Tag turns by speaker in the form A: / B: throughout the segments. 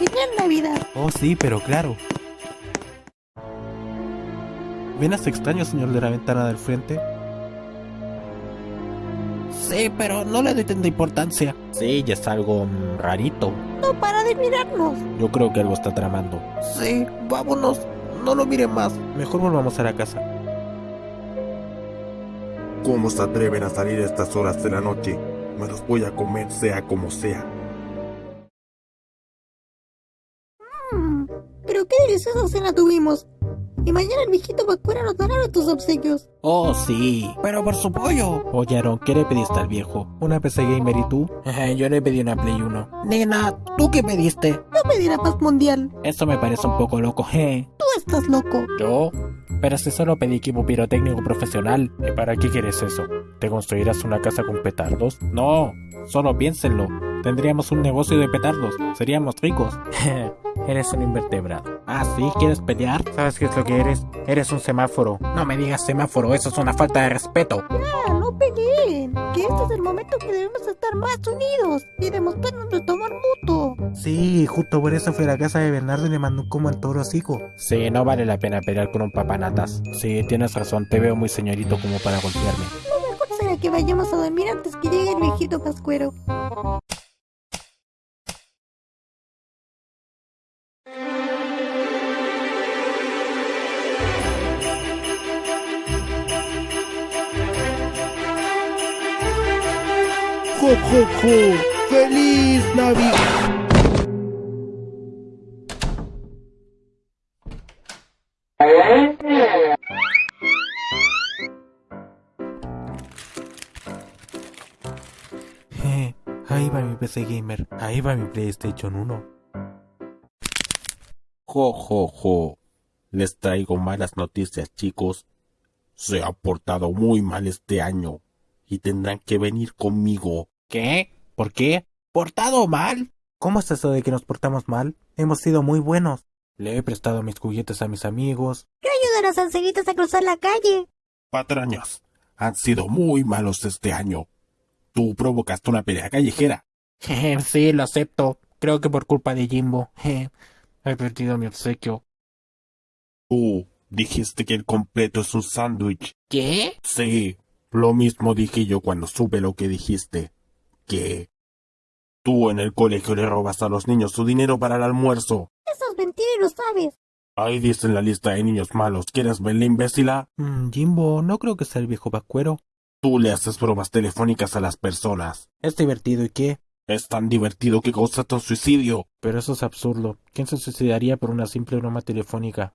A: en Navidad.
B: Oh, sí, pero claro. ¿Ven a ese extraño señor de la ventana del frente? Sí, pero no le doy tanta importancia. Sí, ya es algo mm, rarito.
A: No para de mirarnos.
B: Yo creo que algo está tramando. Sí, vámonos. No lo miren más. Mejor volvamos a la casa.
C: ¿Cómo se atreven a salir a estas horas de la noche? Me los voy a comer sea como sea.
A: Pero qué deliciosa cena tuvimos. Y mañana el viejito Pascuera nos dará tus obsequios.
B: Oh, sí, pero por su pollo. Oye, Aaron, ¿qué le pediste al viejo? ¿Una PC Gamer y tú? Yo le pedí una Play 1. Nena, ¿tú qué pediste?
A: Yo pedí la paz mundial.
B: Eso me parece un poco loco, ¿eh?
A: Tú estás loco.
B: ¿Yo? Pero si solo pedí equipo pirotécnico profesional. ¿Y para qué quieres eso? ¿Te construirás una casa con petardos? No, solo piénsenlo. Tendríamos un negocio de petardos. Seríamos ricos. Eres un invertebrado. Ah, ¿sí? ¿Quieres pelear? ¿Sabes qué es lo que eres? Eres un semáforo. No me digas semáforo, eso es una falta de respeto.
A: Ya, no peleen. Que este es el momento que debemos estar más unidos y demostrarnos de tomar mutuo.
B: Sí, justo por eso fui a la casa de Bernardo y le mandó un como al toro hocico. Sí, no vale la pena pelear con un papanatas. Sí, tienes razón, te veo muy señorito como para golpearme.
A: Lo mejor será que vayamos a dormir antes que llegue el viejito pascuero.
C: ¡Jo, jo, jo! ¡Feliz Navidad!
B: Eh, ahí va mi PC Gamer, ahí va mi PlayStation 1.
C: Jo, jo, jo. Les traigo malas noticias, chicos. Se ha portado muy mal este año y tendrán que venir conmigo.
B: ¿Qué? ¿Por qué? ¿Portado mal? ¿Cómo es eso de que nos portamos mal? Hemos sido muy buenos. Le he prestado mis juguetes a mis amigos.
A: ¿Qué ayuda a los ancelitos a cruzar la calle?
C: Patrañas, han sido muy malos este año. Tú provocaste una pelea callejera.
B: sí, lo acepto. Creo que por culpa de Jimbo. He perdido mi obsequio.
C: Tú dijiste que el completo es un sándwich.
B: ¿Qué?
C: Sí, lo mismo dije yo cuando supe lo que dijiste. Que tú en el colegio le robas a los niños su dinero para el almuerzo.
A: Eso es mentira y lo sabes.
C: Ahí dice en la lista de niños malos. ¿Quieres verla, imbécila?
B: Mm, Jimbo, no creo que sea el viejo pascuero.
C: Tú le haces bromas telefónicas a las personas.
B: Es divertido y qué.
C: Es tan divertido que causa tu suicidio.
B: Pero eso es absurdo. ¿Quién se suicidaría por una simple broma telefónica?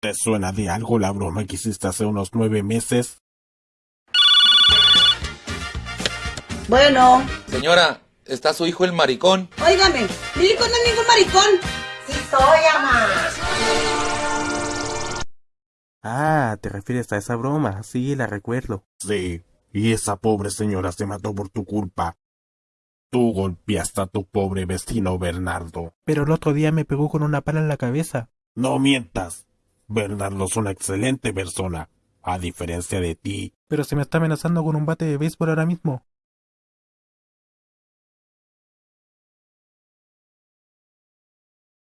C: ¿Te suena de algo la broma que hiciste hace unos nueve meses?
D: Bueno,
E: Señora, ¿está su hijo el maricón?
D: óigame, mi hijo no es ningún maricón. Sí soy, ama.
B: Ah, te refieres a esa broma. Sí, la recuerdo.
C: Sí, y esa pobre señora se mató por tu culpa. Tú golpeaste a tu pobre vecino Bernardo.
B: Pero el otro día me pegó con una pala en la cabeza.
C: No mientas. Bernardo es una excelente persona, a diferencia de ti.
B: Pero se me está amenazando con un bate de béisbol ahora mismo.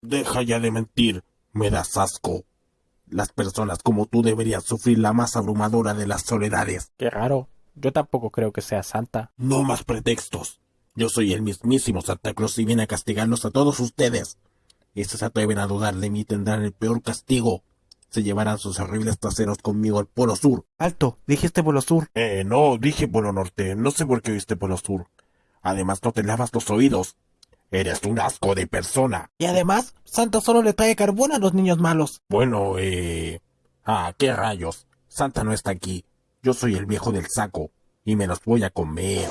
C: Deja ya de mentir, me das asco. Las personas como tú deberían sufrir la más abrumadora de las soledades.
B: Qué raro. Yo tampoco creo que sea santa.
C: No más pretextos. Yo soy el mismísimo Santa Claus y viene a castigarlos a todos ustedes. Y si se atreven a dudar de mí tendrán el peor castigo. Se llevarán sus horribles traseros conmigo al Polo Sur.
B: Alto, dijiste Polo Sur.
C: Eh, no, dije Polo Norte. No sé por qué oíste Polo Sur. Además, no te lavas los oídos. Eres un asco de persona.
B: Y además, Santa solo le trae carbón a los niños malos.
C: Bueno, eh... Ah, qué rayos. Santa no está aquí. Yo soy el viejo del saco. Y me los voy a comer.